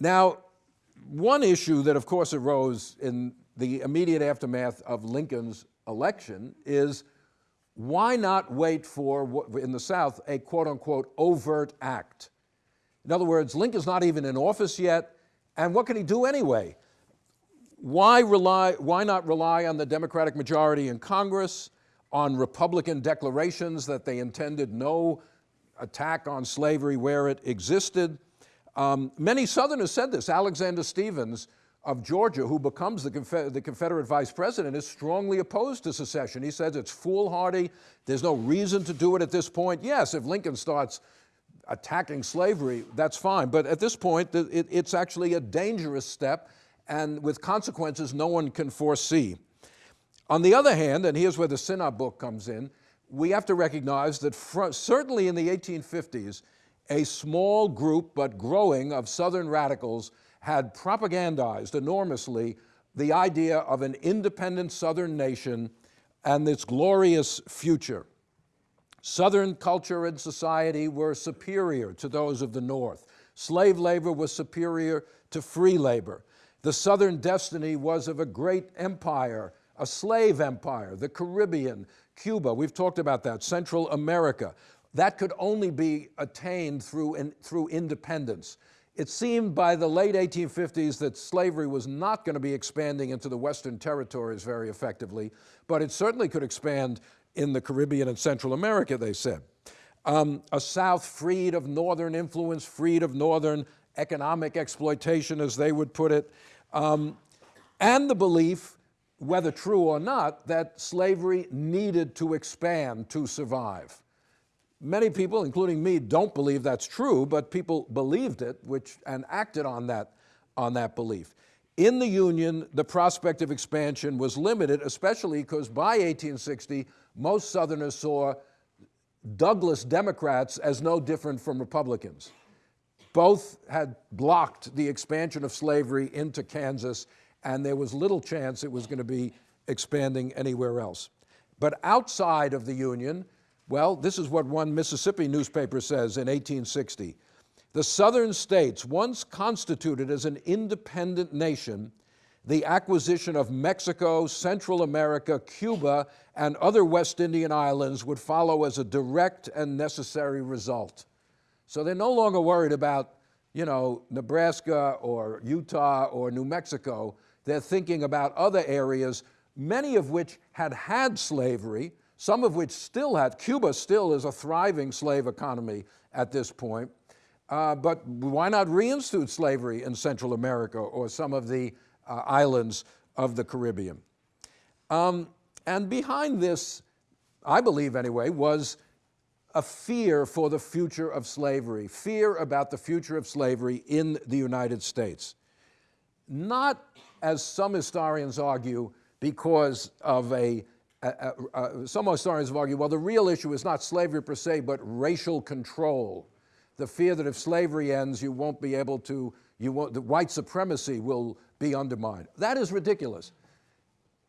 Now, one issue that of course arose in the immediate aftermath of Lincoln's election is why not wait for, in the South, a quote unquote overt act? In other words, Lincoln's not even in office yet, and what can he do anyway? Why, rely, why not rely on the Democratic majority in Congress, on Republican declarations that they intended no attack on slavery where it existed? Um, many Southerners said this. Alexander Stephens of Georgia, who becomes the, the, Confederate vice president, is strongly opposed to secession. He says it's foolhardy. There's no reason to do it at this point. Yes, if Lincoln starts attacking slavery, that's fine. But at this point, it, it's actually a dangerous step and with consequences no one can foresee. On the other hand, and here's where the Sinnott book comes in, we have to recognize that certainly in the 1850s, a small group but growing of Southern radicals had propagandized enormously the idea of an independent Southern nation and its glorious future. Southern culture and society were superior to those of the North. Slave labor was superior to free labor. The Southern destiny was of a great empire, a slave empire, the Caribbean, Cuba, we've talked about that, Central America. That could only be attained through, in, through independence. It seemed by the late 1850s that slavery was not going to be expanding into the Western territories very effectively, but it certainly could expand in the Caribbean and Central America, they said. Um, a South freed of Northern influence, freed of Northern economic exploitation, as they would put it, um, and the belief, whether true or not, that slavery needed to expand to survive. Many people, including me, don't believe that's true, but people believed it which, and acted on that, on that belief. In the Union, the prospect of expansion was limited, especially because by 1860, most Southerners saw Douglas Democrats as no different from Republicans. Both had blocked the expansion of slavery into Kansas, and there was little chance it was going to be expanding anywhere else. But outside of the Union, well, this is what one Mississippi newspaper says in 1860. The southern states, once constituted as an independent nation, the acquisition of Mexico, Central America, Cuba, and other West Indian islands would follow as a direct and necessary result. So they're no longer worried about, you know, Nebraska or Utah or New Mexico. They're thinking about other areas, many of which had had slavery, some of which still had. Cuba still is a thriving slave economy at this point. Uh, but why not reinstitute slavery in Central America or some of the uh, islands of the Caribbean? Um, and behind this, I believe anyway, was a fear for the future of slavery, fear about the future of slavery in the United States. Not, as some historians argue, because of a, a, a, some historians have argued, well, the real issue is not slavery per se, but racial control. The fear that if slavery ends, you won't be able to, you won't, the white supremacy will be undermined. That is ridiculous.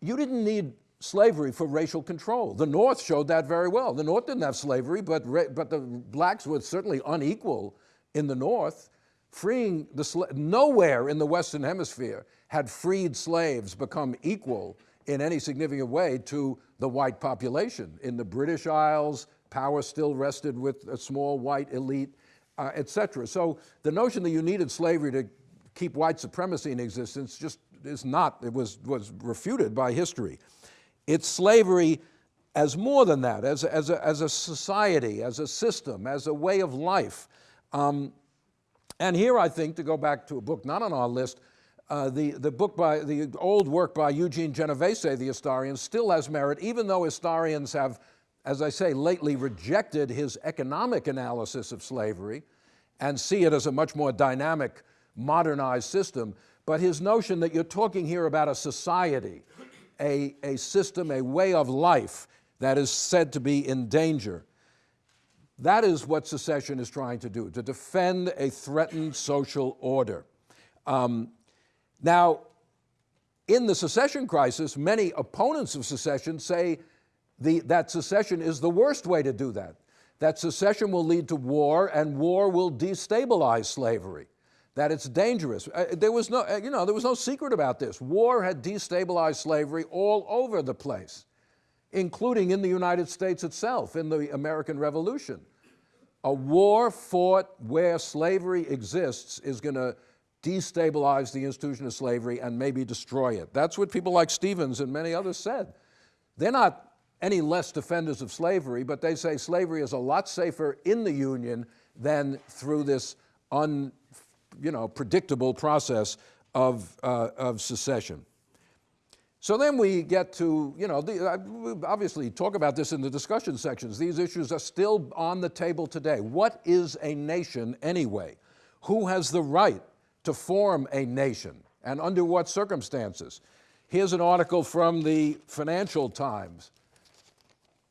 You didn't need slavery for racial control. The North showed that very well. The North didn't have slavery, but, but the blacks were certainly unequal in the North. Freeing the nowhere in the Western Hemisphere had freed slaves become equal in any significant way to the white population. In the British Isles, power still rested with a small white elite, uh, et cetera. So the notion that you needed slavery to keep white supremacy in existence just is not, it was, was refuted by history. It's slavery as more than that, as as a, as a society, as a system, as a way of life. Um, and here I think, to go back to a book not on our list, uh, the, the book by, the old work by Eugene Genovese, the historian, still has merit, even though historians have, as I say, lately rejected his economic analysis of slavery and see it as a much more dynamic, modernized system. But his notion that you're talking here about a society, a, a system, a way of life that is said to be in danger. That is what secession is trying to do, to defend a threatened social order. Um, now, in the secession crisis, many opponents of secession say the, that secession is the worst way to do that, that secession will lead to war and war will destabilize slavery. that it's dangerous. Uh, there was no, uh, you know, there was no secret about this. War had destabilized slavery all over the place, including in the United States itself, in the American Revolution. A war fought where slavery exists is going to destabilize the institution of slavery and maybe destroy it. That's what people like Stephens and many others said. They're not any less defenders of slavery, but they say slavery is a lot safer in the Union than through this un, you know, predictable process of, uh, of secession. So then we get to, you know, the, uh, obviously talk about this in the discussion sections. These issues are still on the table today. What is a nation anyway? Who has the right to form a nation and under what circumstances? Here's an article from the Financial Times.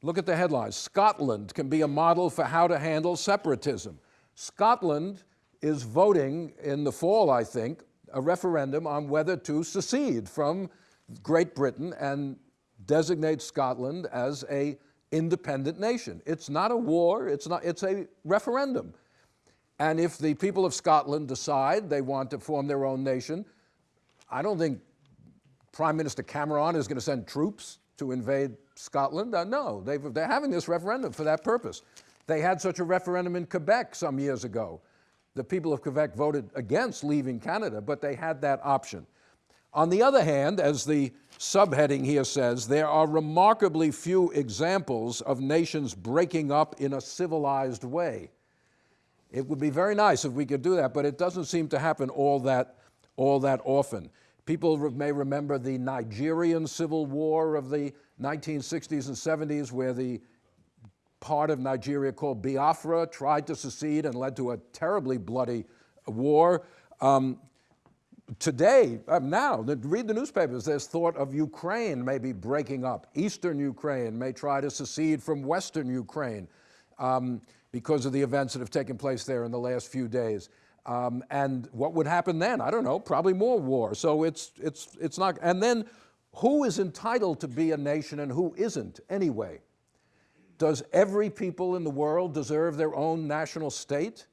Look at the headlines. Scotland can be a model for how to handle separatism. Scotland is voting in the fall, I think, a referendum on whether to secede from Great Britain and designate Scotland as a independent nation. It's not a war, it's, not, it's a referendum. And if the people of Scotland decide they want to form their own nation, I don't think Prime Minister Cameron is going to send troops to invade Scotland. Uh, no, they are having this referendum for that purpose. They had such a referendum in Quebec some years ago. The people of Quebec voted against leaving Canada, but they had that option. On the other hand, as the subheading here says, there are remarkably few examples of nations breaking up in a civilized way. It would be very nice if we could do that, but it doesn't seem to happen all that, all that often. People may remember the Nigerian Civil War of the 1960s and 70s, where the part of Nigeria called Biafra tried to secede and led to a terribly bloody war. Um, today, uh, now, read the newspapers, there's thought of Ukraine maybe breaking up. Eastern Ukraine may try to secede from Western Ukraine um, because of the events that have taken place there in the last few days. Um, and what would happen then? I don't know, probably more war. So it's, it's, it's not, and then who is entitled to be a nation and who isn't anyway? Does every people in the world deserve their own national state?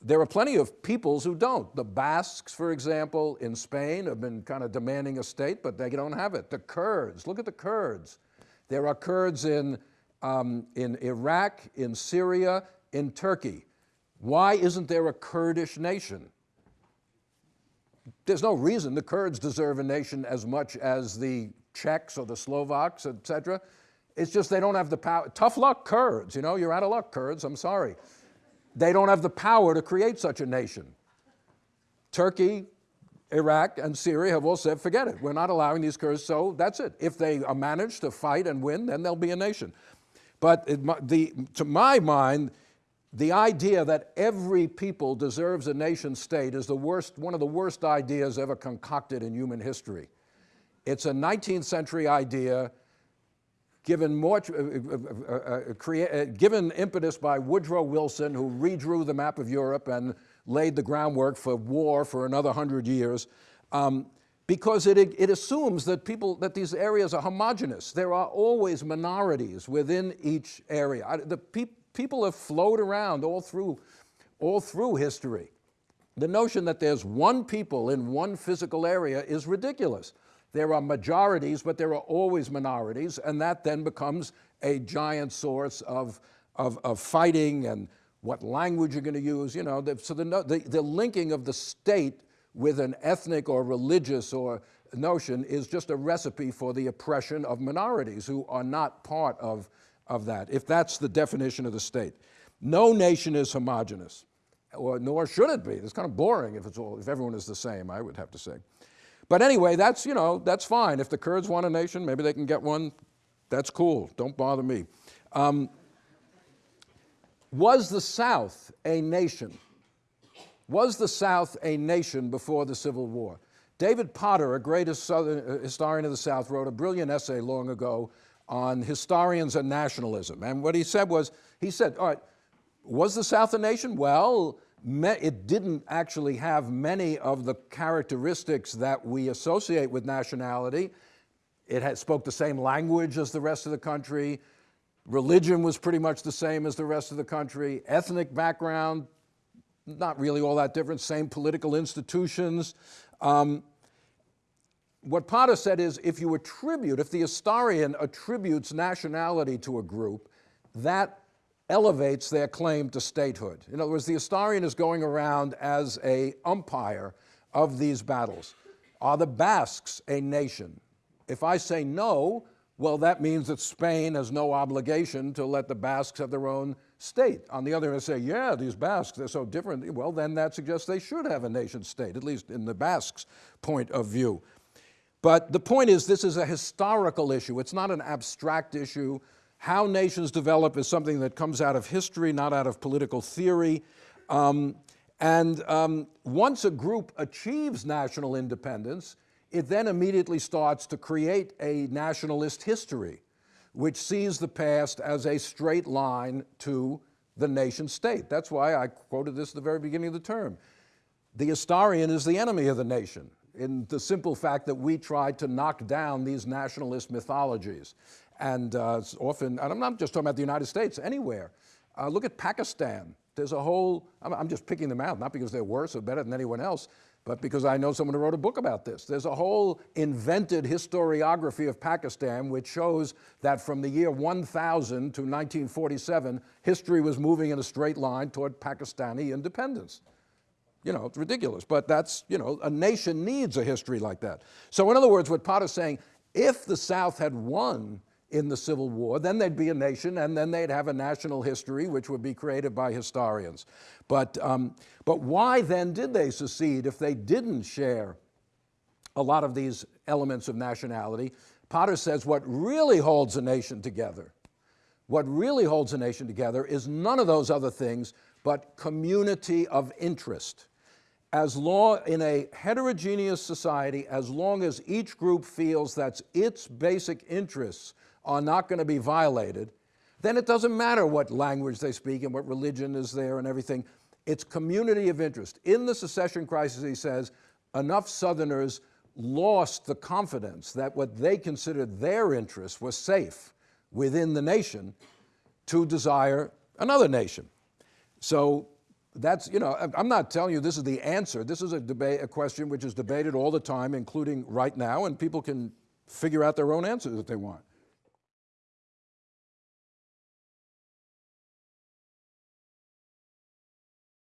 There are plenty of peoples who don't. The Basques, for example, in Spain have been kind of demanding a state, but they don't have it. The Kurds, look at the Kurds. There are Kurds in, um, in Iraq, in Syria, in Turkey. Why isn't there a Kurdish nation? There's no reason the Kurds deserve a nation as much as the Czechs or the Slovaks, etc. It's just they don't have the power. Tough luck, Kurds. You know, you're out of luck, Kurds. I'm sorry. They don't have the power to create such a nation. Turkey, Iraq, and Syria have all said, forget it. We're not allowing these Kurds, so that's it. If they manage to fight and win, then they'll be a nation. But it, the, to my mind, the idea that every people deserves a nation state is the worst, one of the worst ideas ever concocted in human history. It's a 19th century idea given, more, uh, uh, uh, given impetus by Woodrow Wilson, who redrew the map of Europe and laid the groundwork for war for another hundred years, um, because it, it assumes that people, that these areas are homogenous. There are always minorities within each area. The pe people have flowed around all through, all through history. The notion that there's one people in one physical area is ridiculous. There are majorities, but there are always minorities, and that then becomes a giant source of, of, of fighting and what language you're going to use. You know, the, so the, the, the linking of the state with an ethnic or religious or notion is just a recipe for the oppression of minorities who are not part of, of that, if that's the definition of the state. No nation is homogenous, or nor should it be. It's kind of boring if, it's all, if everyone is the same, I would have to say. But anyway, that's, you know, that's fine. If the Kurds want a nation, maybe they can get one. That's cool. Don't bother me. Um, was the South a nation? Was the South a nation before the Civil War? David Potter, a great Southern, uh, historian of the South, wrote a brilliant essay long ago on historians and nationalism. And what he said was, he said, all right, was the South a nation? Well, it didn't actually have many of the characteristics that we associate with nationality. It had, spoke the same language as the rest of the country. Religion was pretty much the same as the rest of the country. Ethnic background, not really all that different, same political institutions. Um, what Potter said is if you attribute, if the historian attributes nationality to a group, that elevates their claim to statehood. In other words, the historian is going around as a umpire of these battles. Are the Basques a nation? If I say no, well, that means that Spain has no obligation to let the Basques have their own state. On the other hand, say, yeah, these Basques, they're so different. Well, then that suggests they should have a nation state, at least in the Basques' point of view. But the point is, this is a historical issue. It's not an abstract issue. How nations develop is something that comes out of history, not out of political theory. Um, and um, once a group achieves national independence, it then immediately starts to create a nationalist history, which sees the past as a straight line to the nation state. That's why I quoted this at the very beginning of the term. The historian is the enemy of the nation in the simple fact that we try to knock down these nationalist mythologies. And uh, often, and I'm not just talking about the United States, anywhere. Uh, look at Pakistan. There's a whole, I'm, I'm just picking them out, not because they're worse or better than anyone else, but because I know someone who wrote a book about this. There's a whole invented historiography of Pakistan which shows that from the year 1000 to 1947, history was moving in a straight line toward Pakistani independence. You know, it's ridiculous, but that's, you know, a nation needs a history like that. So in other words, what Potter's saying, if the South had won in the Civil War, then they'd be a nation and then they'd have a national history which would be created by historians. But, um, but why then did they secede if they didn't share a lot of these elements of nationality? Potter says what really holds a nation together, what really holds a nation together is none of those other things but community of interest as long, in a heterogeneous society, as long as each group feels that its basic interests are not going to be violated, then it doesn't matter what language they speak and what religion is there and everything. It's community of interest. In the secession crisis, he says, enough Southerners lost the confidence that what they considered their interests was safe within the nation to desire another nation. So that's, you know, I'm not telling you this is the answer. This is a debate, a question which is debated all the time, including right now, and people can figure out their own answers if they want.